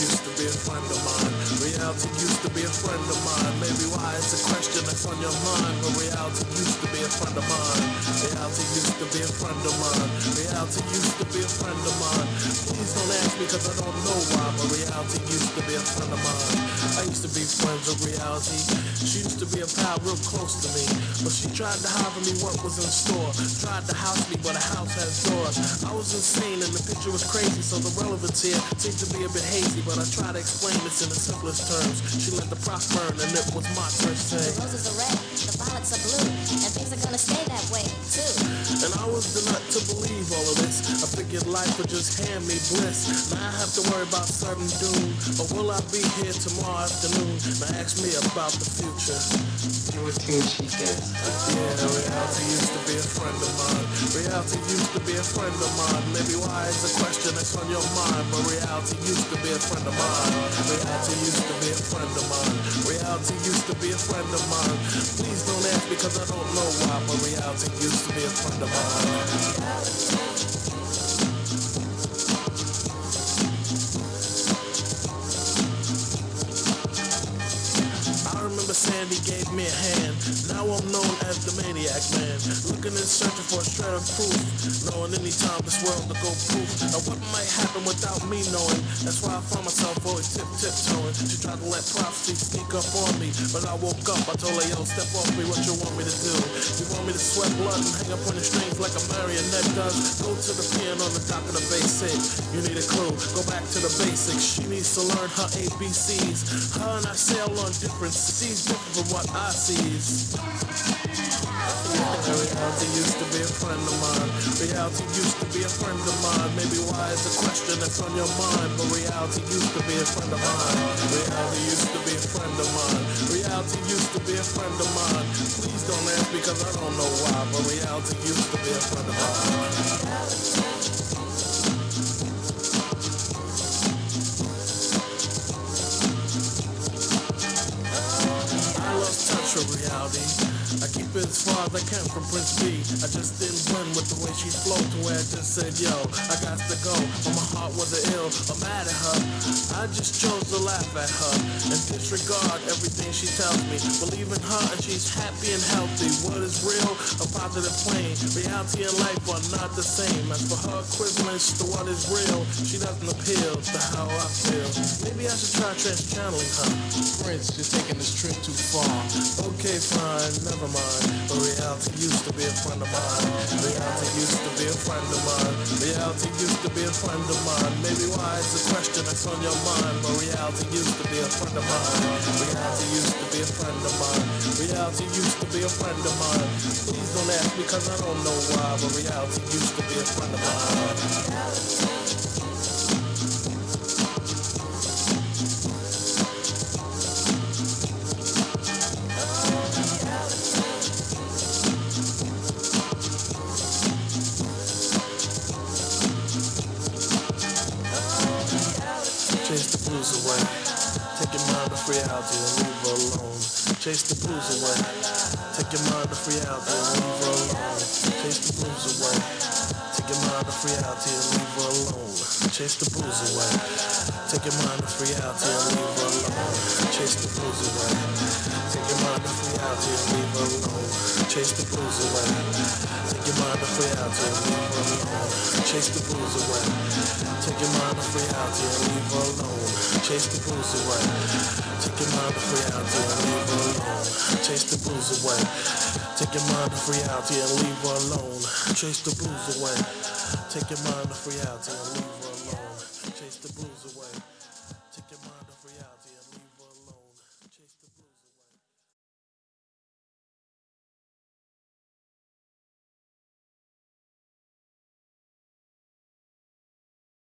used to be a friend of mine. Reality used to be a friend of mine. Maybe why it's a question that's on your mind. But reality used to be a friend of mine. Reality used to be a friend of mine. Reality used to be a friend of mine. Please don't ask me cause I don't know why. But reality used to be a friend of mine. I used to be friends with reality. She used to be a pal real close to me. But she tried to hide from me what was in store. Tried to house me, but a house has doors. I was insane and the picture was crazy. So the relevance here seemed to be a bit hazy. But I tried to explain this in a the terms. She let the prop burn and it was my turn to say. The roses are red, the violets are blue, and things are gonna stay that way too. And I was the nut to believe all of this. I figured life would just hand me bliss. Now I have to worry about certain doom. Or will I be here tomorrow afternoon? Now ask me about the future. You think she gets. Yeah, reality used to be a friend of mine. Reality used to be a friend of mine. Maybe why is a question that's on your mind. But reality used to be a friend of mine. Reality used to be a friend of mine. Reality used to be a friend of mine. Please don't ask because I don't know why. But reality used to be a friend of mine. Gave me a hand. Now I'm known as the maniac man. Looking and searching for a shred of proof. Knowing anytime this world to go proof. Now what might happen without me knowing? That's why I find myself always tip tiptoeing. She tried to let prophecy sneak up on me. But I woke up, I told her, yo, step off me, what you want me to do? You want me to sweat blood and hang up on the strings like a marionette does? Go to the piano on the dock of the basic. You need a clue, go back to the basics. She needs to learn her ABCs. Her and I sail on different seas, different from what I sees. Reality used to be a friend of mine. Reality used to be a friend of mine. Maybe why is a question that's on your mind. But reality used to be a friend of mine. Reality used to be a friend of mine. Reality used to be a friend of mine. Please don't ask because I don't know why. But reality used to be a friend of mine. I keep it as far as I can from Prince Be. I just didn't blend with the way she flowed to where I just said, yo, I got to go. But my heart wasn't ill or mad at her. I just chose to laugh at her and disregard everything she tells me. Believe in her and she's happy and healthy. What is real? A positive plane. Reality and life are not the same. As for her equivalence to what is real, she doesn't appeal to how I feel. Maybe I should try trans channeling her. Prince, you're taking this trip too far. Oh, Okay, fine, never mind. But reality used to be a friend of mine. Reality used to be a friend of mine. Reality used to be a friend of mine. Maybe why it's a question that's on your mind. But reality used to be a friend of mine. Reality used to be a friend of mine. Reality used to be a friend of mine. Please don't ask cause I don't know why. But reality used to be a friend of mine. Blues away. Take your mind off reality and leave alone. Chase the blues away. Take your mind off reality and leave alone. Chase the blues away. Take your mind off reality and leave alone. Chase the blues away. Take your mind off reality and leave alone. Chase the blues away. Take your mind off reality and leave alone. Chase the blues away. Take your mind off reality and leave alone. Chase the blues away. Take your mind off reality and leave alone. Chase the blues away. Take your mind off reality and leave alone. Chase the blues away. Take your mind off reality and leave alone. Chase the blues away. Take your mind off reality and leave alone. Chase the blues